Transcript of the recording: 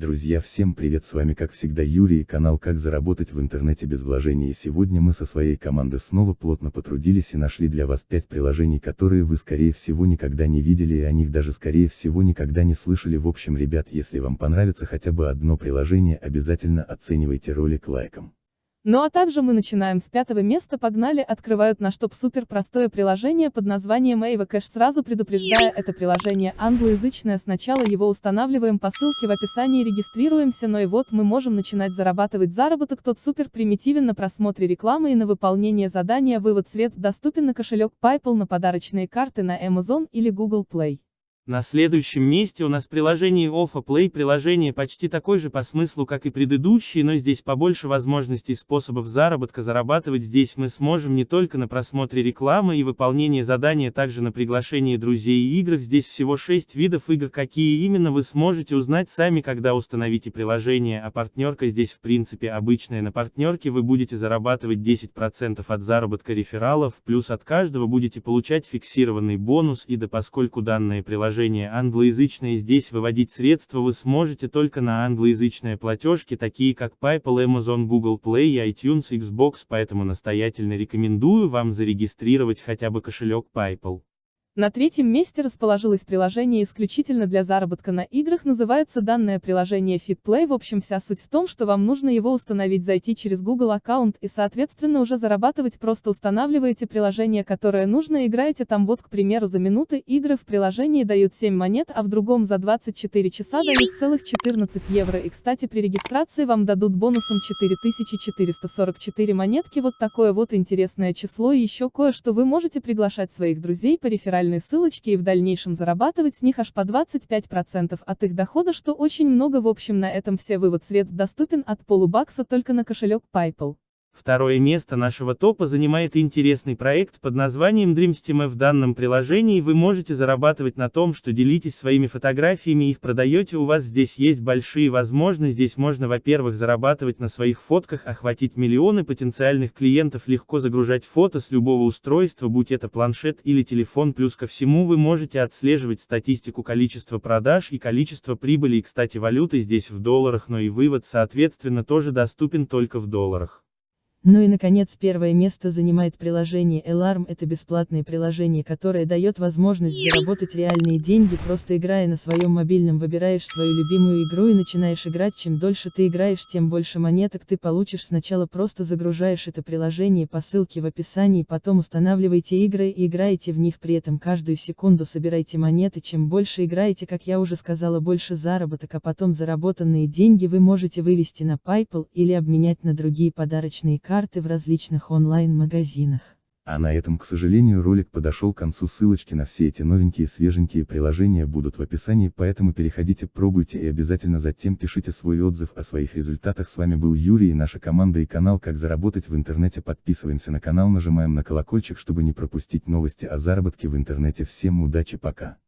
Друзья всем привет с вами как всегда Юрий и канал как заработать в интернете без вложений и сегодня мы со своей командой снова плотно потрудились и нашли для вас 5 приложений которые вы скорее всего никогда не видели и о них даже скорее всего никогда не слышали в общем ребят если вам понравится хотя бы одно приложение обязательно оценивайте ролик лайком. Ну а также мы начинаем с пятого места погнали открывают наш топ супер простое приложение под названием Ava Cash сразу предупреждая это приложение англоязычное сначала его устанавливаем по ссылке в описании регистрируемся но и вот мы можем начинать зарабатывать заработок тот супер примитивен на просмотре рекламы и на выполнение задания вывод средств доступен на кошелек PayPal на подарочные карты на Amazon или Google Play. На следующем месте у нас приложение Offa Play. Приложение почти такое же по смыслу, как и предыдущие, но здесь побольше возможностей и способов заработка. Зарабатывать здесь мы сможем не только на просмотре рекламы и выполнении задания, также на приглашении друзей и играх. Здесь всего 6 видов игр, какие именно вы сможете узнать сами, когда установите приложение, а партнерка здесь в принципе обычная. На партнерке вы будете зарабатывать 10% от заработка рефералов, плюс от каждого будете получать фиксированный бонус и да поскольку данное приложение приложение англоязычное здесь выводить средства вы сможете только на англоязычные платежки, такие как PayPal, Amazon, Google Play, iTunes, Xbox, поэтому настоятельно рекомендую вам зарегистрировать хотя бы кошелек PayPal. На третьем месте расположилось приложение исключительно для заработка на играх, называется данное приложение FitPlay. В общем вся суть в том, что вам нужно его установить, зайти через Google аккаунт и соответственно уже зарабатывать. Просто устанавливаете приложение, которое нужно, играете там. Вот к примеру за минуты игры в приложении дают 7 монет, а в другом за 24 часа дают целых 14 евро. И кстати при регистрации вам дадут бонусом 4444 монетки. Вот такое вот интересное число. И еще кое-что вы можете приглашать своих друзей по реферальному реферальные ссылочки и в дальнейшем зарабатывать с них аж по 25% от их дохода, что очень много. В общем на этом все. Вывод. Средств доступен от полубакса только на кошелек PayPal. Второе место нашего топа занимает интересный проект под названием DreamSteam. В данном приложении вы можете зарабатывать на том, что делитесь своими фотографиями и их продаете. У вас здесь есть большие возможности. Здесь можно, во-первых, зарабатывать на своих фотках, охватить миллионы потенциальных клиентов, легко загружать фото с любого устройства, будь это планшет или телефон. Плюс ко всему вы можете отслеживать статистику количества продаж и количество прибыли. И, кстати, валюты здесь в долларах, но и вывод, соответственно, тоже доступен только в долларах. Ну и наконец первое место занимает приложение Alarm. Это бесплатное приложение, которое дает возможность заработать реальные деньги, просто играя на своем мобильном выбираешь свою любимую игру и начинаешь играть. Чем дольше ты играешь, тем больше монеток ты получишь. Сначала просто загружаешь это приложение по ссылке в описании, потом устанавливайте игры и играете в них при этом каждую секунду собирайте монеты. Чем больше играете, как я уже сказала, больше заработок, а потом заработанные деньги вы можете вывести на PayPal или обменять на другие подарочные карты карты в различных онлайн-магазинах. А на этом, к сожалению, ролик подошел к концу. Ссылочки на все эти новенькие свеженькие приложения будут в описании, поэтому переходите, пробуйте и обязательно затем пишите свой отзыв о своих результатах. С вами был Юрий и наша команда и канал «Как заработать в интернете». Подписываемся на канал, нажимаем на колокольчик, чтобы не пропустить новости о заработке в интернете. Всем удачи, пока.